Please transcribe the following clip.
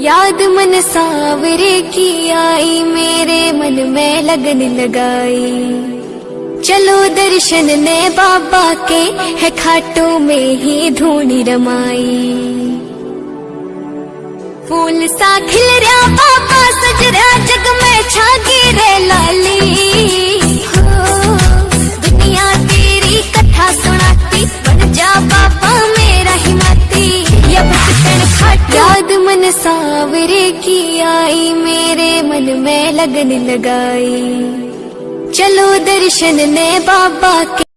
याद मन सावरे की आई, मेरे मन में लगन लगाई। चलो दर्शन ने बाबा के है खाटों में ही धूनी रमाई। फूल सा खिल रहा मन सावरे की आई मेरे मन में लगन लगाई। चलो दर्शन ने बाबा के